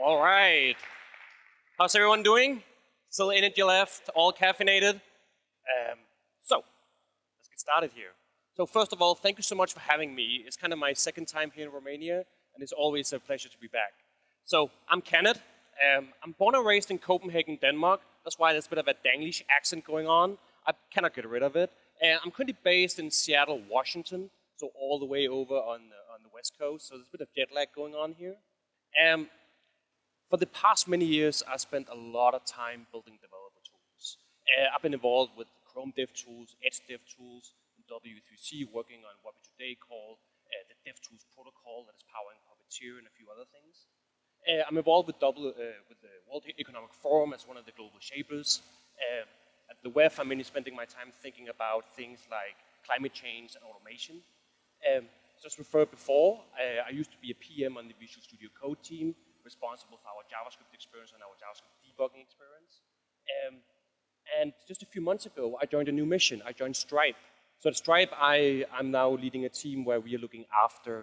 All right. How's everyone doing? Still energy left, all caffeinated? Um, so, let's get started here. So first of all, thank you so much for having me. It's kind of my second time here in Romania, and it's always a pleasure to be back. So I'm Kenneth. Um, I'm born and raised in Copenhagen, Denmark. That's why there's a bit of a Danglish accent going on. I cannot get rid of it. And I'm currently based in Seattle, Washington, so all the way over on the, on the West Coast. So there's a bit of jet lag going on here. Um, for the past many years, I spent a lot of time building developer tools. Uh, I've been involved with Chrome Dev Tools, Edge Dev Tools, and W3C, working on what we today call uh, the DevTools protocol that is powering Puppeteer and a few other things. Uh, I'm involved with, double, uh, with the World Economic Forum as one of the global shapers. Uh, at the WEF, I'm mainly spending my time thinking about things like climate change and automation. Um, just referred before, uh, I used to be a PM on the Visual Studio Code team, responsible for our JavaScript experience and our JavaScript debugging experience. Um, and just a few months ago, I joined a new mission. I joined Stripe. So at Stripe, I, am now leading a team where we are looking after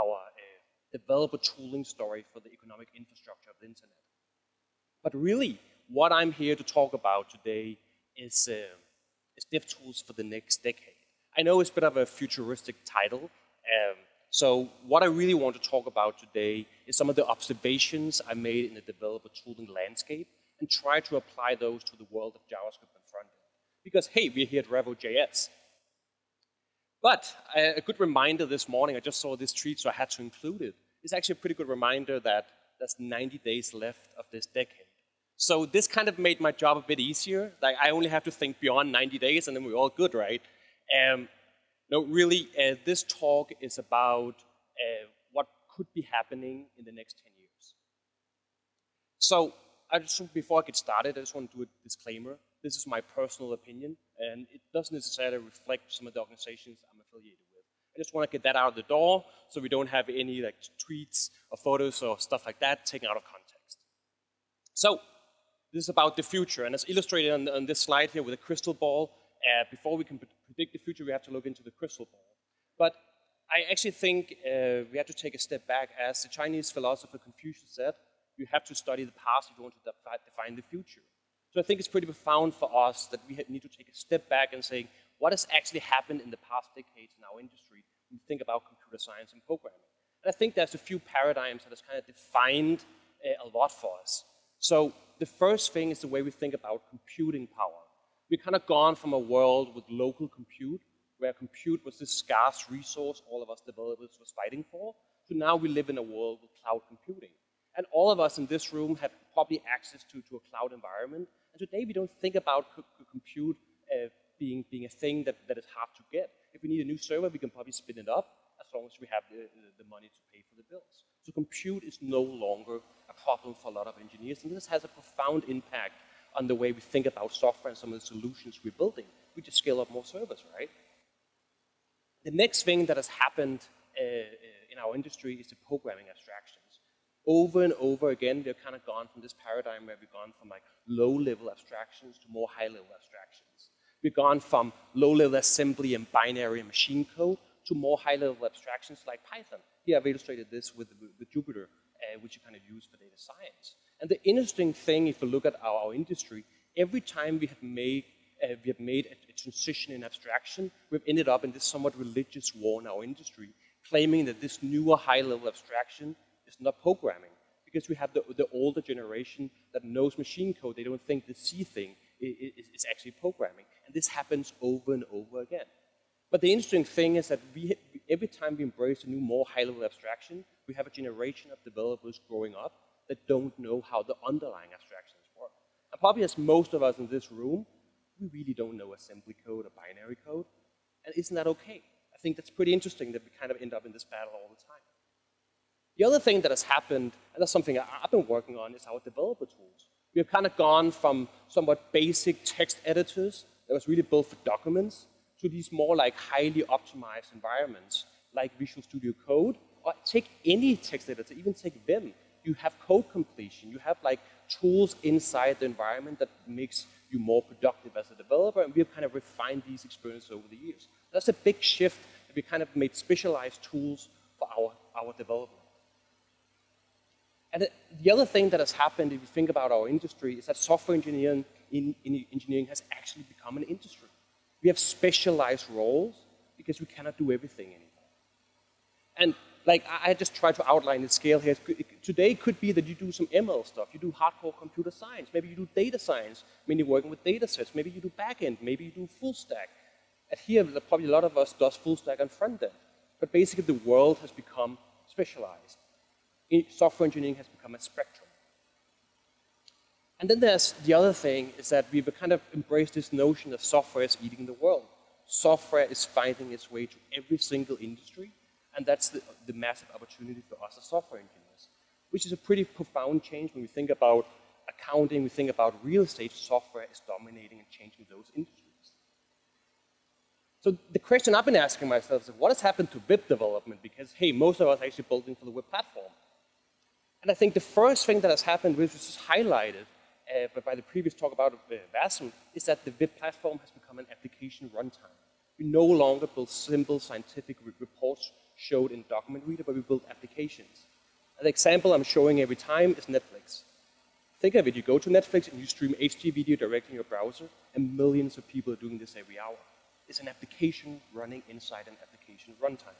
our uh, developer tooling story for the economic infrastructure of the internet. But really, what I'm here to talk about today is, uh, is DevTools for the next decade. I know it's a bit of a futuristic title, um, so what I really want to talk about today is some of the observations I made in the developer tooling landscape and try to apply those to the world of JavaScript and frontend. Because hey, we're here at Revo.js. But uh, a good reminder this morning, I just saw this tweet, so I had to include it. It's actually a pretty good reminder that there's 90 days left of this decade. So this kind of made my job a bit easier. Like I only have to think beyond 90 days and then we're all good, right? Um, no, really, uh, this talk is about uh, what could be happening in the next 10 years. So I just, before I get started, I just want to do a disclaimer. This is my personal opinion, and it doesn't necessarily reflect some of the organizations I'm affiliated with. I just want to get that out of the door so we don't have any like tweets or photos or stuff like that taken out of context. So this is about the future, and as illustrated on, on this slide here with a crystal ball, uh, before we can predict the future, we have to look into the crystal ball. But I actually think uh, we have to take a step back. As the Chinese philosopher Confucius said, you have to study the past if you want to define the future. So I think it's pretty profound for us that we need to take a step back and say, what has actually happened in the past decades in our industry when we think about computer science and programming? And I think there's a few paradigms that has kind of defined uh, a lot for us. So the first thing is the way we think about computing power. We've kind of gone from a world with local compute, where compute was this scarce resource all of us developers was fighting for, to now we live in a world with cloud computing. And all of us in this room have probably access to, to a cloud environment. And today we don't think about compute uh, being, being a thing that, that is hard to get. If we need a new server, we can probably spin it up as long as we have the, the money to pay for the bills. So compute is no longer a problem for a lot of engineers, and this has a profound impact on the way we think about software and some of the solutions we're building. We just scale up more servers, right? The next thing that has happened uh, uh, in our industry is the programming abstractions. Over and over again, we've kind of gone from this paradigm where we've gone from like low-level abstractions to more high-level abstractions. We've gone from low-level assembly and binary machine code to more high-level abstractions like Python. Here I've illustrated this with, with Jupyter, uh, which you kind of use for data science. And the interesting thing, if you look at our, our industry, every time we have made uh, we have made a, a, transition in abstraction, we've ended up in this somewhat religious war in our industry, claiming that this newer high-level abstraction is not programming. Because we have the, the older generation that knows machine code, they don't think the C thing is, is actually programming. And this happens over and over again. But the interesting thing is that we, every time we embrace a new, more high-level abstraction, we have a generation of developers growing up that don't know how the underlying abstractions work. And probably as most of us in this room, we really don't know assembly code or binary code. And isn't that okay? I think that's pretty interesting that we kind of end up in this battle all the time. The other thing that has happened, and that's something I've been working on, is our developer tools. We have kind of gone from somewhat basic text editors that was really built for documents to these more like highly optimized environments like Visual Studio Code, or take any text editor, even take Vim. You have code completion. You have like tools inside the environment that makes you more productive as a developer, and we've kind of refined these experiences over the years. That's a big shift. That we kind of made specialized tools for our, our development. And the other thing that has happened, if you think about our industry, is that software engineering, in, in engineering has actually become an industry. We have specialized roles because we cannot do everything anymore. And like I just try to outline the scale here. Today could be that you do some ML stuff, you do hardcore computer science, maybe you do data science, maybe working with data sets, maybe you do backend, maybe you do full stack. And here, probably a lot of us does full stack and front end. But basically, the world has become specialized. Software engineering has become a spectrum. And then there's the other thing is that we've kind of embraced this notion that software is eating the world. Software is finding its way to every single industry, and that's the, the massive opportunity for us as software engineers, which is a pretty profound change when we think about accounting, we think about real estate, software is dominating and changing those industries. So the question I've been asking myself is, what has happened to web development? Because, hey, most of us are actually building for the web platform. And I think the first thing that has happened, which was highlighted uh, by the previous talk about uh, Wasm, is that the web platform has become an application runtime. We no longer build simple scientific reports showed in document reader, but we build applications. An example I'm showing every time is Netflix. Think of it, you go to Netflix and you stream HD video directly in your browser, and millions of people are doing this every hour It's an application running inside an application runtime.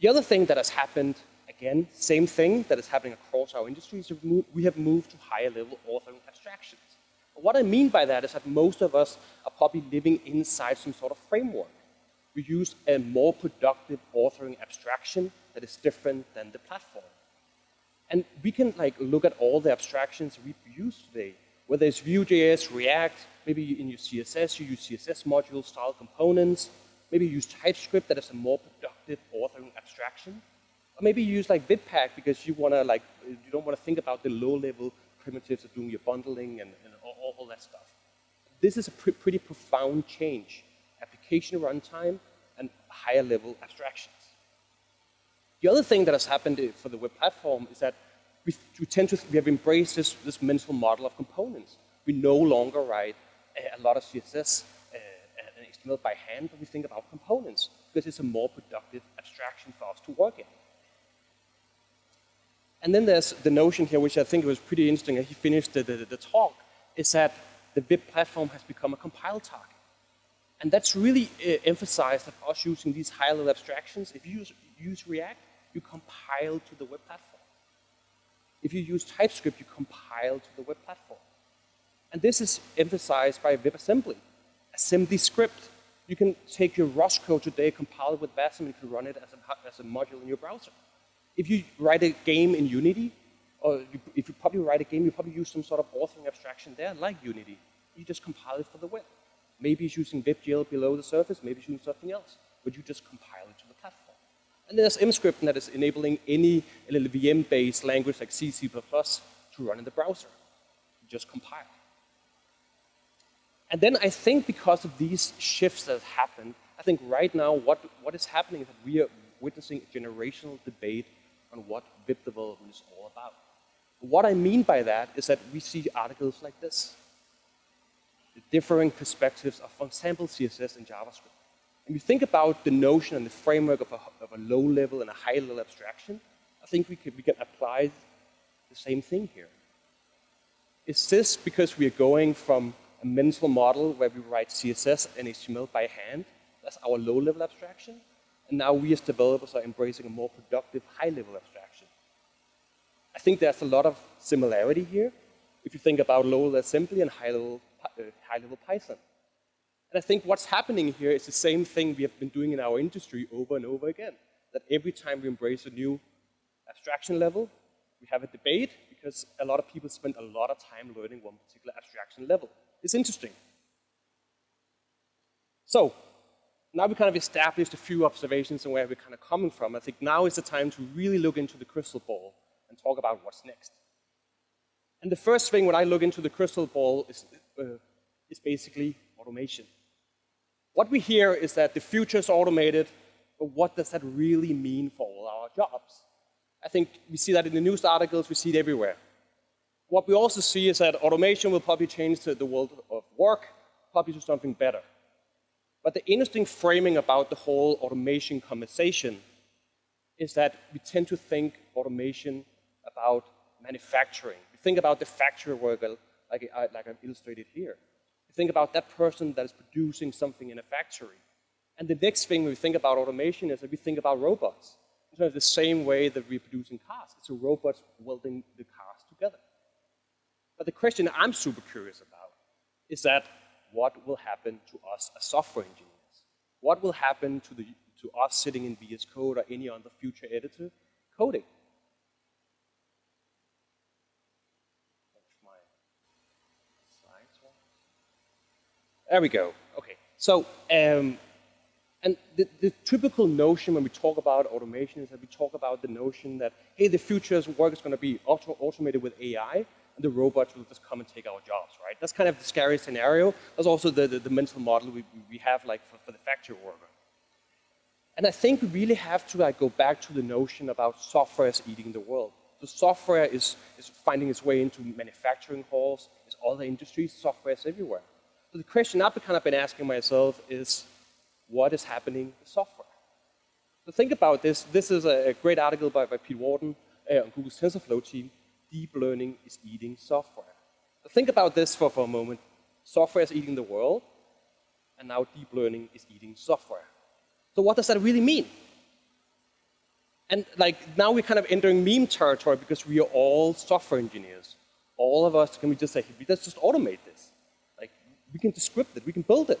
The other thing that has happened, again, same thing that is happening across our industry, is we have moved to higher level authoring abstractions. What I mean by that is that most of us are probably living inside some sort of framework. We use a more productive authoring abstraction that is different than the platform. And we can like look at all the abstractions we use today, whether it's Vue.js, React, Maybe in your CSS, you use CSS module style components. Maybe you use TypeScript that is a more productive authoring abstraction. Or maybe you use like Webpack because you want to like, you don't want to think about the low level primitives of doing your bundling and, and all, that stuff. This is a pr pretty profound change. Application runtime and higher level abstractions. The other thing that has happened for the web platform is that we, we tend to, we have embraced this, this mental model of components. We no longer write a lot of CSS uh, and HTML by hand, but we think about components because it's a more productive abstraction for us to work in. And then there's the notion here, which I think was pretty interesting, he finished the, the, the talk, is that the web platform has become a compile target. And that's really uh, emphasized of us using these high-level abstractions. If you use, use React, you compile to the web platform. If you use TypeScript, you compile to the web platform. And this is emphasized by WebAssembly. AssemblyScript. You can take your Rust code today, compile it with Wasm, and you can run it as a, as a module in your browser. If you write a game in Unity, or you, you probably write a game, you probably use some sort of authoring abstraction there, like Unity. You just compile it for the web. Maybe it's using WebGL below the surface, maybe it's using something else, but you just compile it to the platform. And there's Emscript that is enabling any LLVM-based language like C, C++ to run in the browser. You just compile. And then I think because of these shifts that have happened, I think right now what, what is happening is that we are witnessing a generational debate on what web development is all about. What I mean by that is that we see articles like this. The differing perspectives of, for example, CSS and JavaScript. And you think about the notion and the framework of a, of a low level and a high level abstraction, I think we can, we can apply the same thing here. Is this because we are going from a mental model where we write CSS and HTML by hand. That's our low-level abstraction. And now we as developers are embracing a more productive high-level abstraction. I think there's a lot of similarity here if you think about low-level assembly and high-level uh, high -level Python. And I think what's happening here is the same thing we have been doing in our industry over and over again. That every time we embrace a new abstraction level, we have a debate because a lot of people spend a lot of time learning one particular abstraction level. It's interesting. So, now we kind of established a few observations and where we're kind of coming from. I think now is the time to really look into the crystal ball and talk about what's next. And the first thing when I look into the crystal ball is, uh, is basically automation. What we hear is that the future is automated, but what does that really mean for all our jobs? I think we see that in the news articles, we see it everywhere. What we also see is that automation will probably change the world of work, probably to something better. But the interesting framing about the whole automation conversation is that we tend to think automation about manufacturing. You think about the factory worker, uh, like, I, like I've illustrated here. You think about that person that is producing something in a factory. And the next thing we think about automation is that we think about robots. In terms of the same way that we're producing cars. It's a robot welding the cars together. But the question I'm super curious about is that what will happen to us as software engineers? What will happen to, the, to us sitting in VS Code or any other future editor coding? There we go. Okay. So, um, and the, the, typical notion when we talk about automation is that we talk about the notion that, hey, the future's work is going to be auto automated with AI, and the robots will just come and take our jobs, right? That's kind of the scary scenario. That's also the, the, the mental model we, we have like for, for the factory worker. And I think we really have to like go back to the notion about software is eating the world. The software is, is finding its way into manufacturing halls, it's other industries, software is everywhere. So the question I've kind of been asking myself is, what is happening with software? So think about this. This is a great article by, by Pete Warden uh, on Google's TensorFlow team. Deep learning is eating software. So think about this for, for a moment. Software is eating the world, and now deep learning is eating software. So what does that really mean? And like now we're kind of entering meme territory because we are all software engineers. All of us can we just say, let's just automate we can descript it, we can build it.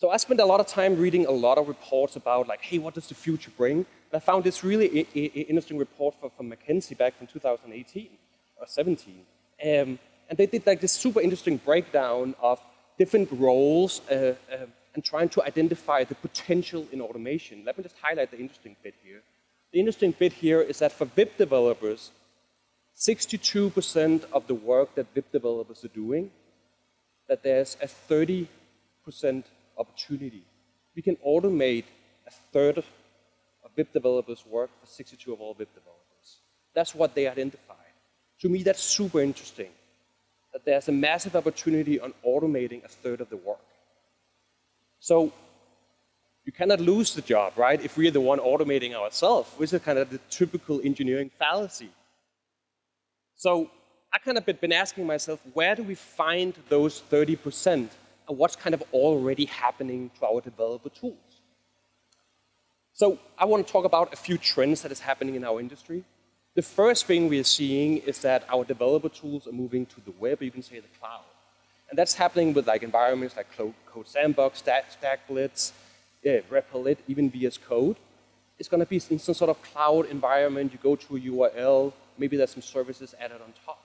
So I spent a lot of time reading a lot of reports about like, hey, what does the future bring? And I found this really interesting report from McKinsey back from 2018 or 17. Um, and they did like this super interesting breakdown of different roles uh, uh, and trying to identify the potential in automation. Let me just highlight the interesting bit here. The interesting bit here is that for web developers, 62% of the work that web developers are doing that there's a 30% opportunity. We can automate a third of web developers' work for 62 of all web developers. That's what they identified. To me, that's super interesting, that there's a massive opportunity on automating a third of the work. So you cannot lose the job, right, if we're the one automating ourselves, which is kind of the typical engineering fallacy. So I kind of been asking myself, where do we find those 30% and what's kind of already happening to our developer tools? So I want to talk about a few trends that is happening in our industry. The first thing we are seeing is that our developer tools are moving to the web, or you can say the cloud. And that's happening with like environments like CodeSandbox, Stack, StackBlitz, yeah, even VS Code. It's going to be in some sort of cloud environment. You go to a URL, maybe there's some services added on top.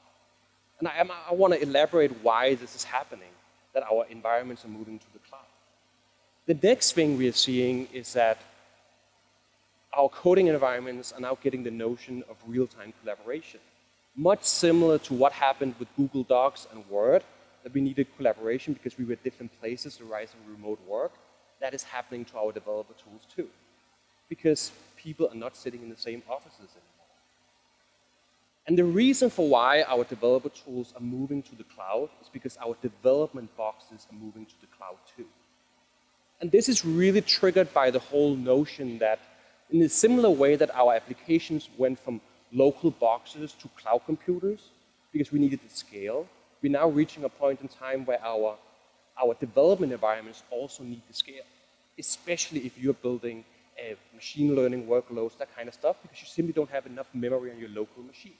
And I, I want to elaborate why this is happening, that our environments are moving to the cloud. The next thing we are seeing is that our coding environments are now getting the notion of real-time collaboration. Much similar to what happened with Google Docs and Word, that we needed collaboration because we were at different places, the rise of remote work. That is happening to our developer tools too. Because people are not sitting in the same offices anymore. And the reason for why our developer tools are moving to the cloud is because our development boxes are moving to the cloud too. And this is really triggered by the whole notion that in a similar way that our applications went from local boxes to cloud computers because we needed to scale, we're now reaching a point in time where our, our development environments also need to scale, especially if you're building uh, machine learning workloads, that kind of stuff, because you simply don't have enough memory on your local machine.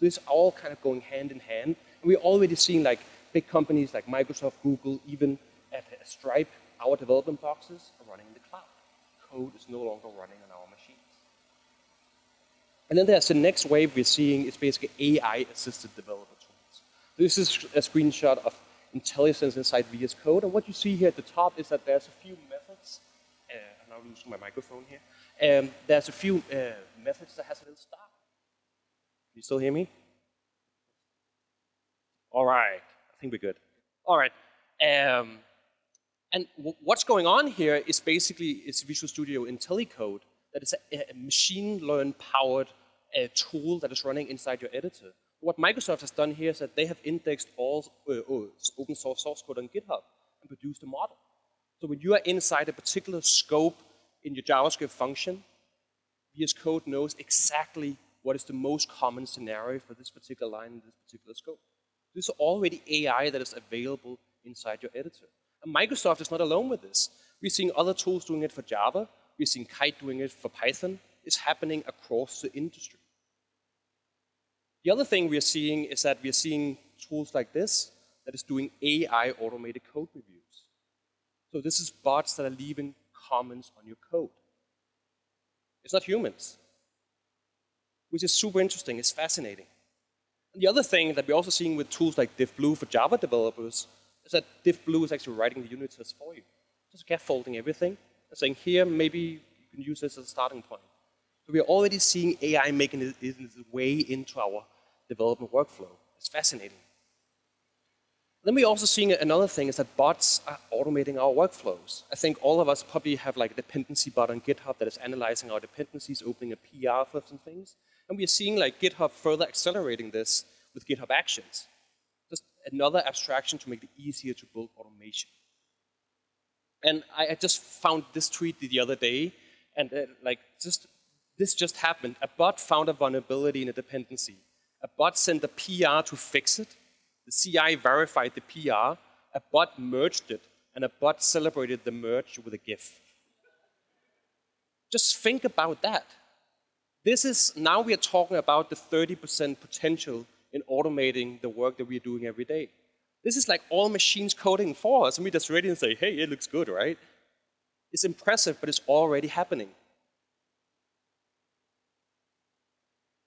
So it's all kind of going hand in hand. And we're already seeing like big companies like Microsoft, Google, even at Stripe, our development boxes are running in the cloud. Code is no longer running on our machines. And then there's the next wave we're seeing is basically AI-assisted developer tools. This is a screenshot of IntelliSense inside VS Code. And what you see here at the top is that there's a few methods. Uh, I'm now losing my microphone here. Um, there's a few uh, methods that has a little star you still hear me? All right, I think we're good. All right. Um, and what's going on here is basically it's Visual Studio IntelliCode that is a, a machine learn powered uh, tool that is running inside your editor. What Microsoft has done here is that they have indexed all uh, uh open source source code on GitHub and produced a model. So when you are inside a particular scope in your JavaScript function, VS Code knows exactly what is the most common scenario for this particular line in this particular scope. This is already AI that is available inside your editor. And Microsoft is not alone with this. We're seeing other tools doing it for Java. We're seeing Kite doing it for Python. It's happening across the industry. The other thing we're seeing is that we're seeing tools like this that is doing AI automated code reviews. So this is bots that are leaving comments on your code. It's not humans, which is super interesting. It's fascinating. And the other thing that we're also seeing with tools like Diffblue for Java developers is that Diffblue is actually writing the unit tests for you. Just scaffolding everything and saying, here, maybe you can use this as a starting point. So we're already seeing AI making its way into our development workflow. It's fascinating. Then we're also seeing another thing is that bots are automating our workflows. I think all of us probably have like a dependency bot on GitHub that is analyzing our dependencies, opening a PR for some things. And we're seeing like GitHub further accelerating this with GitHub Actions. Just another abstraction to make it easier to build automation. And I, I just found this tweet the other day, and uh, like just this just happened. A bot found a vulnerability in a dependency. A bot sent a PR to fix it, the CI verified the PR, a bot merged it, and a bot celebrated the merge with a GIF. Just think about that. This is, now we are talking about the 30% potential in automating the work that we are doing every day. This is like all machines coding for us, and we just ready and say, hey, it looks good, right? It's impressive, but it's already happening.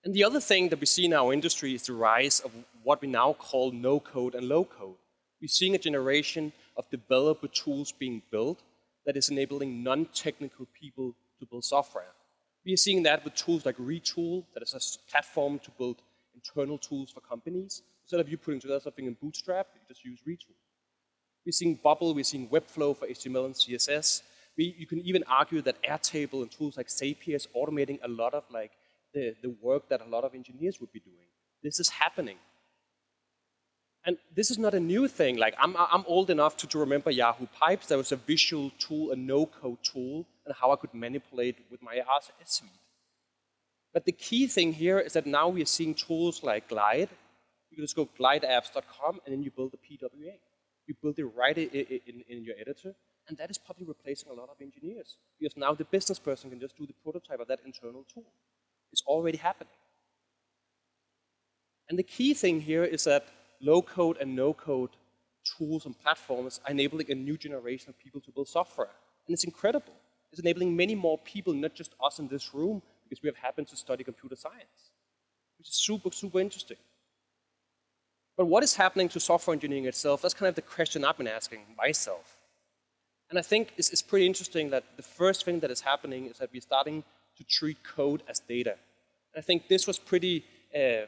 And the other thing that we see in our industry is the rise of what we now call no-code and low-code. We're seeing a generation of developer tools being built that is enabling non-technical people to build software. We are seeing that with tools like Retool, that is a platform to build internal tools for companies. Instead of you putting together something in Bootstrap, you just use Retool. We're seeing Bubble, we're seeing Webflow for HTML and CSS. We, you can even argue that Airtable and tools like Zapier is automating a lot of like the, the work that a lot of engineers would be doing. This is happening. And this is not a new thing. Like I'm, I'm old enough to, to remember Yahoo Pipes. There was a visual tool, a no-code tool, and how I could manipulate with my RSS suite. But the key thing here is that now we are seeing tools like Glide. You can just go glideapps.com and then you build a PWA. You build it right in, in, in your editor, and that is probably replacing a lot of engineers. Because now the business person can just do the prototype of that internal tool. It's already happening. And the key thing here is that low-code and no-code tools and platforms are enabling a new generation of people to build software. And it's incredible. It's enabling many more people, not just us in this room, because we have happened to study computer science, which is super, super interesting. But what is happening to software engineering itself? That's kind of the question I've been asking myself. And I think it's, it's pretty interesting that the first thing that is happening is that we're starting to treat code as data. I think this was pretty, uh,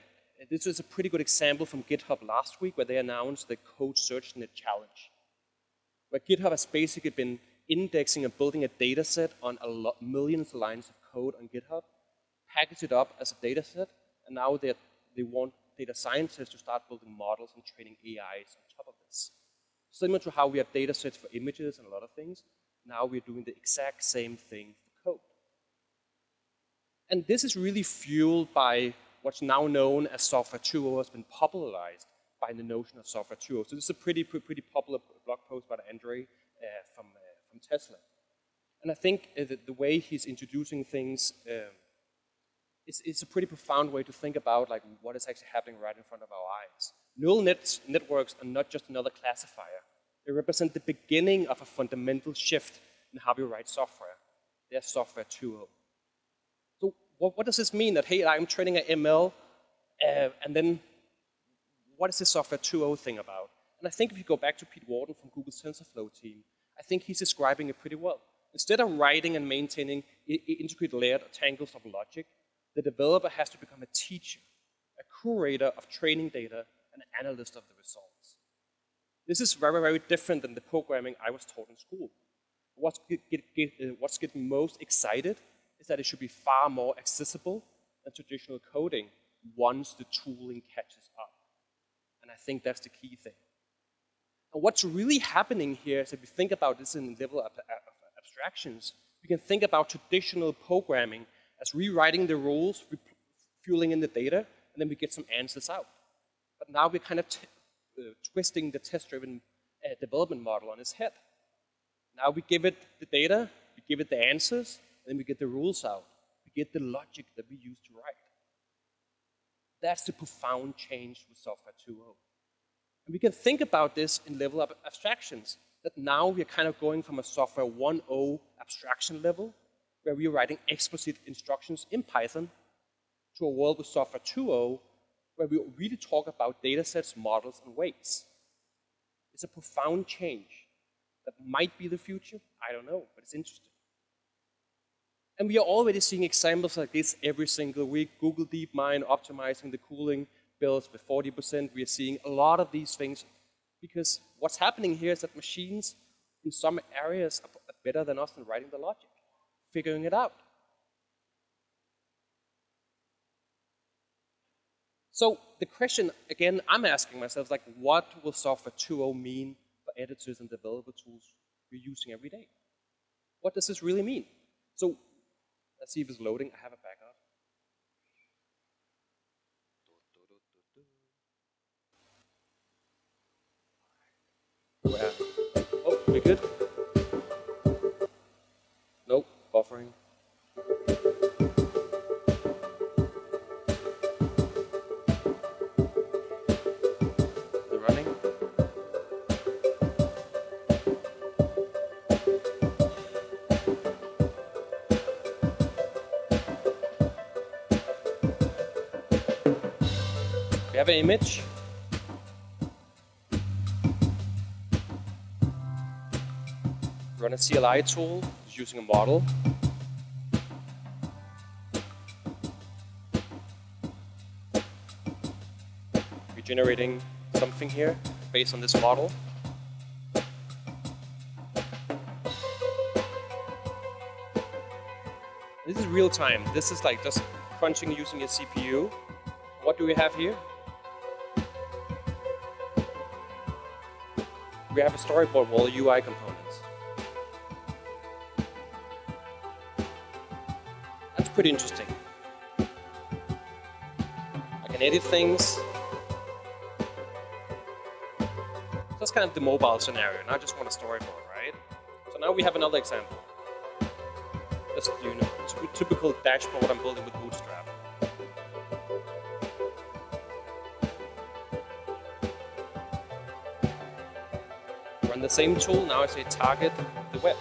this was a pretty good example from GitHub last week where they announced the CodeSearchNet Challenge, where GitHub has basically been indexing and building a data set on a lot, millions of lines of code on GitHub, package it up as a data set, and now they want data scientists to start building models and training AIs on top of this. Similar to how we have data sets for images and a lot of things, now we're doing the exact same thing for code. and this is really fueled by what's now known as Software 2.0 has been popularized by the notion of Software 2.0. So this is a pretty, pretty popular blog post by Andre uh, from, uh, from Tesla. And I think uh, the, the, way he's introducing things um, it's, it's, a pretty profound way to think about like what is actually happening right in front of our eyes. Neural nets, networks are not just another classifier. They represent the beginning of a fundamental shift in how we write software. They're software 2.0 what, what, does this mean that, hey, I'm training an ML, uh, and then what is this software 2.0 thing about? And I think if you go back to Pete Warden from Google's TensorFlow team, I think he's describing it pretty well. Instead of writing and maintaining integrated layered tangles of logic, the developer has to become a teacher, a curator of training data, and an analyst of the results. This is very, very different than the programming I was taught in school. What's, get, get, uh, what's getting most excited is that it should be far more accessible than traditional coding once the tooling catches up. And I think that's the key thing. And what's really happening here is if we think about this in the level of, abstractions, we can think about traditional programming as rewriting the rules, fueling in the data, and then we get some answers out. But now we're kind of uh, twisting the test-driven uh, development model on its head. Now we give it the data, we give it the answers, and then we get the rules out. We get the logic that we use to write. That's the profound change with Software 2.0. And we can think about this in level of abstractions, that now we're kind of going from a Software 1.0 abstraction level, where we're writing explicit instructions in Python, to a world with Software 2.0, where we really talk about data sets, models, and weights. It's a profound change that might be the future. I don't know, but it's interesting. And we are already seeing examples like this every single week. Google DeepMind optimizing the cooling bills with 40%. We are seeing a lot of these things because what's happening here is that machines in some areas are better than us in writing the logic, figuring it out. So the question, again, I'm asking myself, like, what will software 2.0 mean for editors and developer tools you're using every day? What does this really mean? So let's see if it's loading. I have a backup. Good? Nope, buffering. Running. We have an image. Run a CLI tool using a model. We're generating something here based on this model. This is real time. This is like just crunching using a CPU. What do we have here? we have a storyboard wall UI components. Pretty interesting. I can edit things. That's kind of the mobile scenario, and I just want a storyboard, right? So now we have another example. Just, you know, typical dashboard I'm building with Bootstrap. run the same tool, now I say target the web.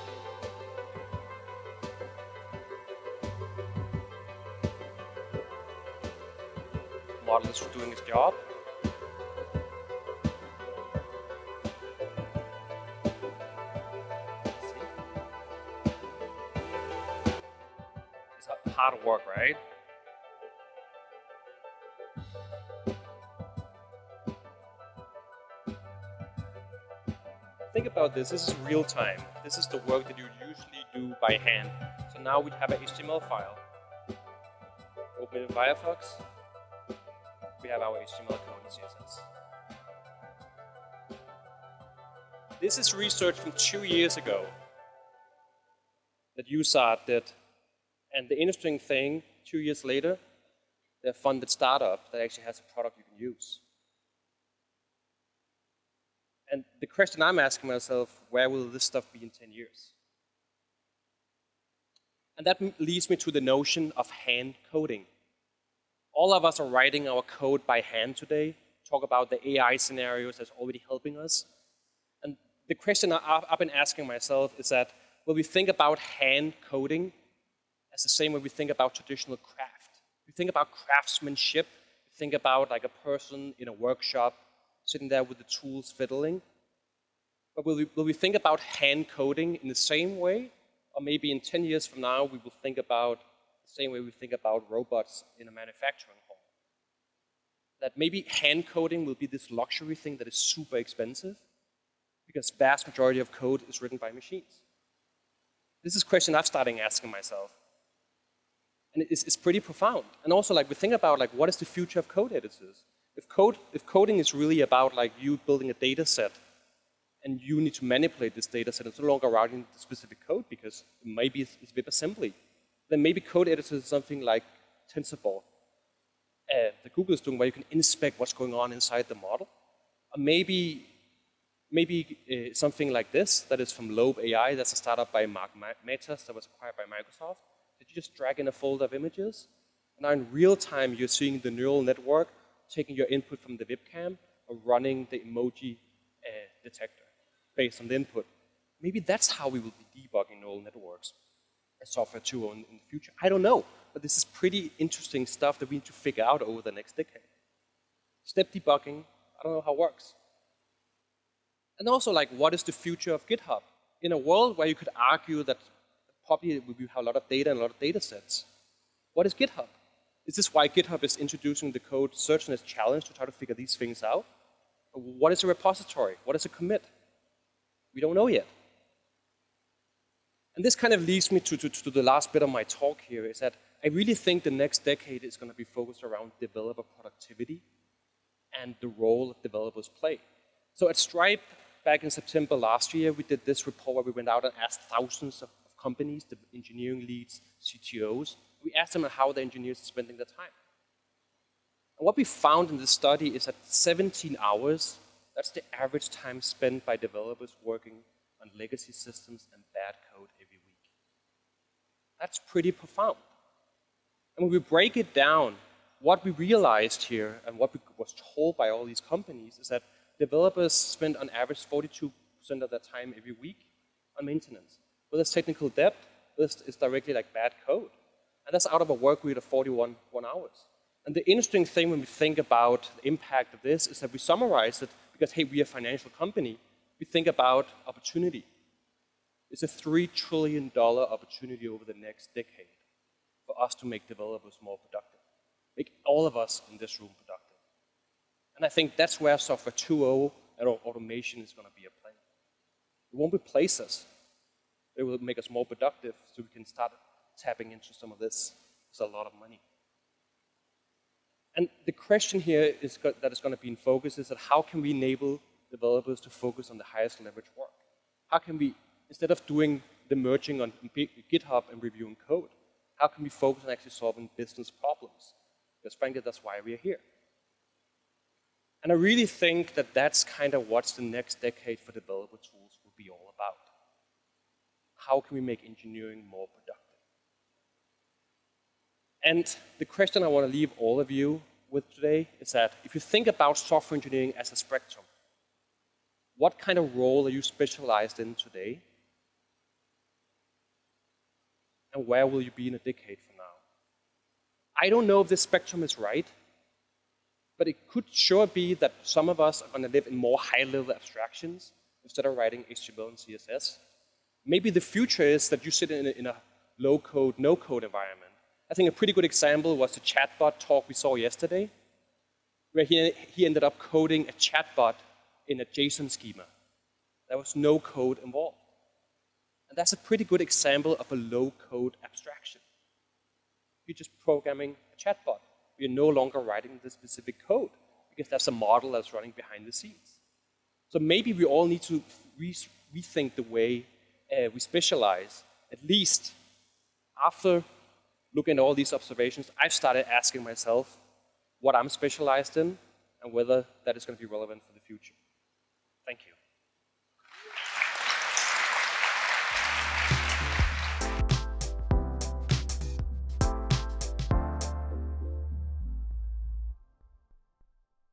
Is doing its job. It's a hard work, right? think about this, this is real time. This is the work that you usually do by hand. So now we have an HTML file. Open it in Firefox. We have our HTML code and CSS. This is research from two years ago that Uizard did. And the interesting thing, two years later, they funded startup that actually has a product you can use. And the question I'm asking myself, where will this stuff be in 10 years? And that leads me to the notion of hand coding. All of us are writing our code by hand today, talk about the AI scenarios that's already helping us. And the question I've been asking myself is that, will we think about hand coding as the same way we think about traditional craft? We think about craftsmanship, we think about like a person in a workshop sitting there with the tools fiddling. But will we, will we think about hand coding in the same way? Or maybe in 10 years from now, we will think about same way we think about robots in a manufacturing hall. That maybe hand coding will be this luxury thing that is super expensive because vast majority of code is written by machines. This is a question I've started asking myself. And it's, it's pretty profound. And also like we think about like what is the future of code editors? If, code, if coding is really about like you building a data set and you need to manipulate this data set, it's no longer writing the specific code because maybe it's, it's WebAssembly, then maybe code editors is something like TensorBoard uh, that Google is doing where you can inspect what's going on inside the model. Or maybe maybe uh, something like this that is from Lobe AI, that's a startup by Mark Matas that was acquired by Microsoft. Did you just drag in a folder of images? And now in real time, you're seeing the neural network taking your input from the webcam or running the emoji uh, detector based on the input. Maybe that's how we will be debugging neural networks as software 2.0 in, in the future. I don't know, but this is pretty interesting stuff that we need to figure out over the next decade. Step debugging, I don't know how it works. And also, like, what is the future of GitHub? In a world where you could argue that probably we have a lot of data and a lot of data sets, what is GitHub? Is this why GitHub is introducing the CodeSearchNet challenge to try to figure these things out? What is a repository? What is a commit? We don't know yet. And this kind of leads me to, to, to the last bit of my talk here, is that I really think the next decade is going to be focused around developer productivity and the role that developers play. So at Stripe, back in September last year, we did this report where we went out and asked thousands of, companies, the engineering leads, CTOs. We asked them how the engineers are spending their time. And what we found in this study is that 17 hours, that's the average time spent by developers working on legacy systems and bad code. That's pretty profound. And when we break it down, what we realized here and what we was told by all these companies is that developers spend on average 42% of their time every week on maintenance. Whether it's technical debt, this is directly like bad code. And that's out of a work week of 41 one hours. And the interesting thing when we think about the impact of this is that we summarize it because, hey, we're a financial company. We think about opportunity. It's a $3 trillion opportunity over the next decade for us to make developers more productive. Make all of us in this room productive. And I think that's where software 2.0 and automation is going to be a play. It won't replace us. It will make us more productive so we can start tapping into some of this. It's a lot of money. And the question here is that is going to be in focus is that how can we enable developers to focus on the highest leverage work? How can we, instead of doing the merging on GitHub and reviewing code, how can we focus on actually solving business problems? Because frankly, that's why we're here. And I really think that that's kind of what the next decade for developer tools will be all about. How can we make engineering more productive? And the question I want to leave all of you with today is that if you think about software engineering as a spectrum, what kind of role are you specialized in today? And where will you be in a decade from now? I don't know if this spectrum is right, but it could sure be that some of us are going to live in more high-level abstractions instead of writing HTML and CSS. Maybe the future is that you sit in a, a low-code, no-code environment. I think a pretty good example was the chatbot talk we saw yesterday, where he, he ended up coding a chatbot in a JSON schema. There was no code involved. And that's a pretty good example of a low-code abstraction. You're just programming a chatbot You're no longer writing the specific code because there's a model that's running behind the scenes. So maybe we all need to re rethink the way uh, we specialize. At least after looking at all these observations, I've started asking myself what I'm specialized in and whether that is going to be relevant for the future. Thank you.